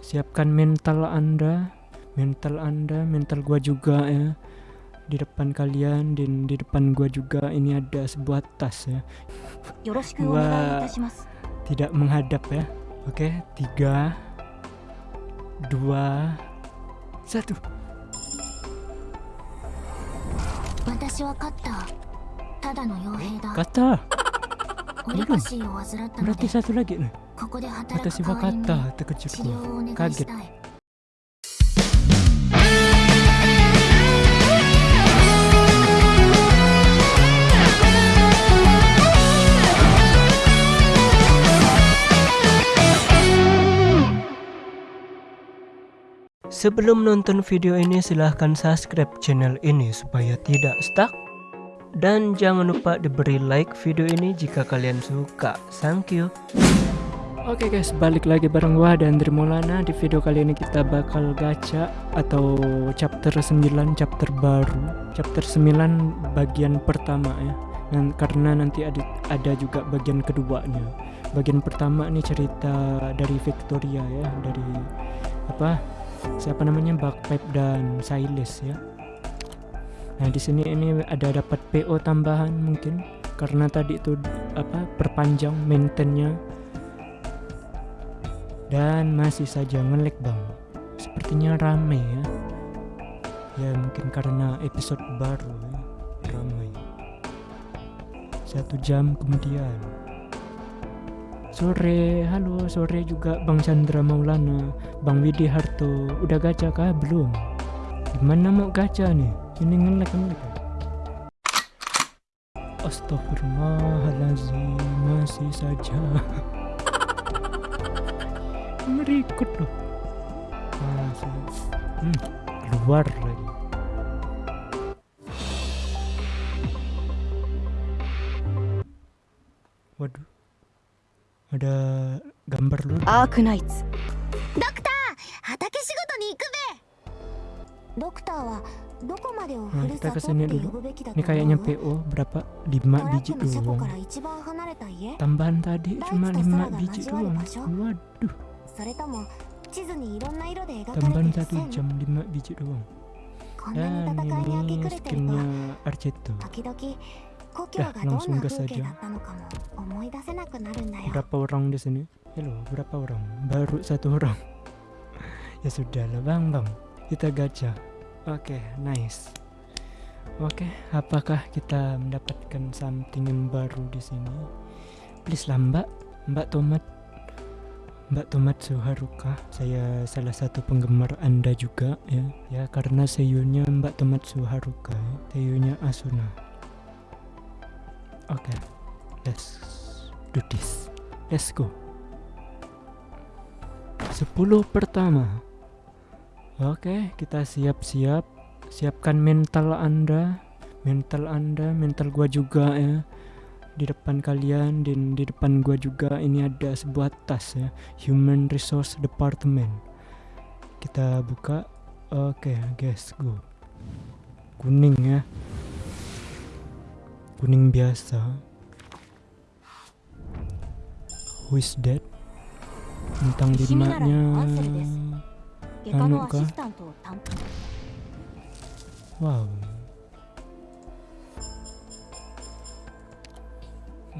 siapkan mental anda mental anda mental gua juga ya. Di depan kalian dan di depan gua juga ini ada sebuah tas ya. Gua tidak menghadap ya. Oke tiga dua satu. Kata. Berarti satu lagi nih. 私 代 wa わりに kata 治 terkejut 療 gua をお願い kaget したい Sebelum nonton video ini silahkan subscribe channel ini supaya tidak stuck Dan jangan lupa diberi like video ini jika kalian suka Thank you Oke guys balik lagi bareng gua dan Maulana. Di video kali ini kita bakal gacha Atau chapter 9 chapter baru. Chapter 9 bagian pertama ya. Dan karena nanti ada, ada juga bagian keduanya. Bagian pertama ini cerita dari Victoria ya. Dari apa siapa namanya? Backpipe dan Silas ya. Nah di sini ini ada dapat PO tambahan mungkin. Karena tadi itu apa perpanjang maintainnya dan masih saja ngelek bang. Sepertinya rame ya. Ya mungkin karena episode baru ya ramai. Satu jam kemudian Sore, halo sore juga Bang Chandra Maulana Bang Widi Harto, udah gacha kah? Belum Gimana mau gacha nih? Ini ngelek ngelek Astagfirullahaladzim Masih saja merikut loh. Hmm, luar keluar lagi. Waduh ada gambar lu Ark Knights. Nih nah, kayaknya PO berapa? 5 biji doang. Tambahan tadi cuma 5 biji doang. Waduh. Tambahan satu jam lima biji doang. Dan ini skinnya Arjeto. Dah, langsung gas aja Berapa orang di sini? Halo, berapa orang? Baru satu orang. ya sudah lah, bang, bang. Kita gajah. Oke, okay, nice. Oke, okay, apakah kita mendapatkan something yang baru di sini? Please lah, Mbak. Mbak Tomat mbak Tomat Suharuka. Saya salah satu penggemar anda juga ya, ya karena seiyunya mbak Tomat Suharuka, ya. seiyunya Asuna. Oke, let's do this. Let's go. 10 pertama. Oke, kita siap-siap. Siapkan mental Anda, mental Anda, mental gua juga ya di depan kalian dan di depan gua juga ini ada sebuah tas ya Human Resource Department. Kita buka. Oke okay, guys go. Kuning ya. Kuning biasa. Who is dead tentang dimaknya anu kah? wow. Oke.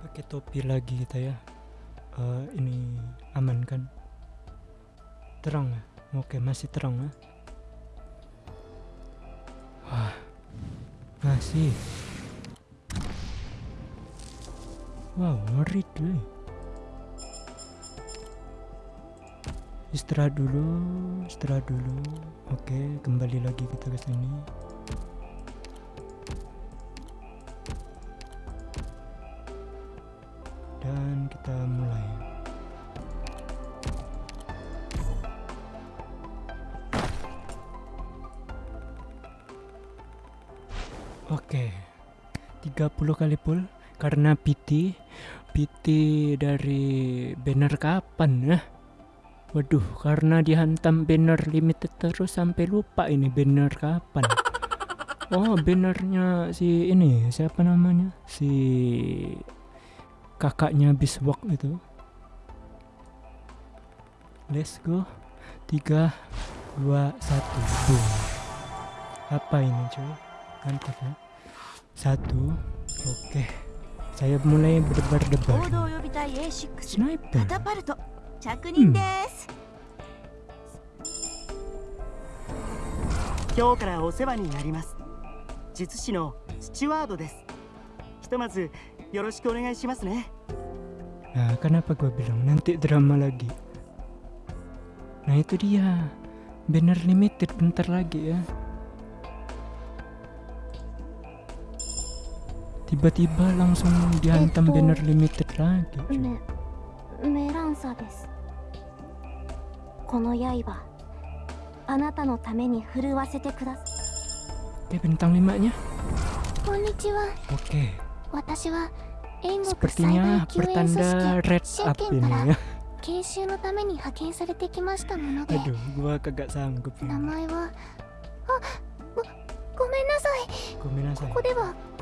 Pakai topi lagi kita ya. Eh, ini aman kan? Terang ya? Oke masih terang ya masih wow ngeri tuh istirahat dulu istirahat dulu. Oke kembali lagi kita ke sini. Dan kita mulai Oke. 30 kali pull karena PT PT dari banner kapan ya? Waduh karena dihantam banner limited terus sampai lupa ini banner kapan. Oh bannernya si ini siapa namanya? Si kakaknya Biswak itu. Let's go. 3 2 1 boom. Apa ini cuy mantap ya satu oke saya mulai berdebar-debar 合同予備隊 A6 カ sniper タパルト着任です、今日からお世話になります術師のスチュワードですひとまずよろしくお願いしますね Nah, kenapa gua bilang nanti drama lagi? Nah, itu dia. Banner limited bentar lagi ya. tiba-tiba langsung dihantam banner limited lagi Meransa Melansa desu. Kono yaiba anata no tame ni furuwasete kudasai. Oke, bintang limanya. Konnichiwa. Oke. Watashi wa Sepertinya pertanda red up ini ya. Aduh, gua kagak sanggup. Namae wa Ah, go, gomen nasai. Gomen nasai.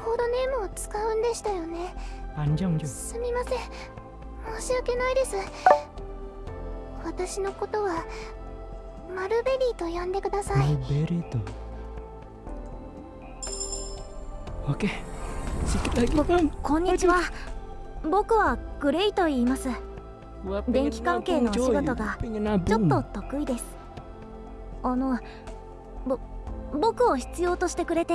コードネームを使うんでしたよね.すみません申し訳ないです私のことはマルベリーと呼んでください Mulberry tuh. Oke, sedikit lagi bang. こんにちは僕はグレイと言います電気関係のお仕事がちょっ.と得意ですあのぼ僕を必要としてくれて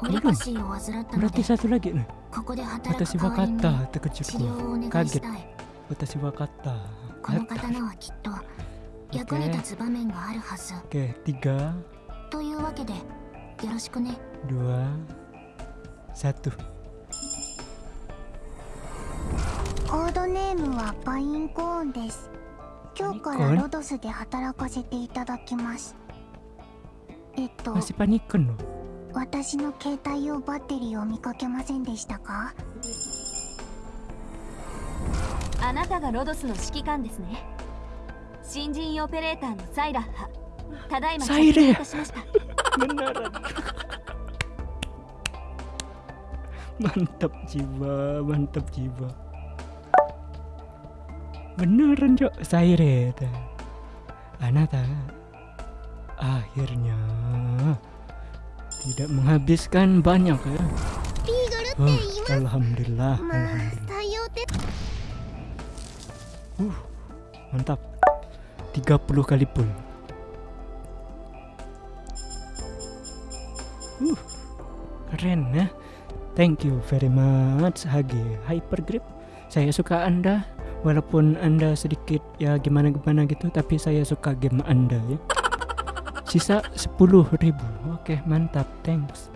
これももらってさすだけ。私わかった。だかちょっとか私わかった。この刀はきっと役に立つ場面があるはず。OK 3というわけでよろしくね。2 1コードネームはバインコーンです。今日からロドスで働かせていただきます。えっと私の携帯用バッテリーを見かけませんでしたか？あなたがロドスの指揮官ですね新人オペレーターのサイラッハただいまサイレ着任いたしました Beneran. mantap jiwa, mantap jiwa. Beneran cok, Saire ta. Anata akhirnya tidak menghabiskan banyak ya. Oh, alhamdulillah alhamdulillah. uh, mantap. 30 kali pun. Uh, keren ya. Thank you very much Hage Hypergrip. Saya suka anda walaupun anda sedikit ya gimana-gimana gitu tapi saya suka game anda ya. Sisa 10.000 Oke, mantap. Thanks.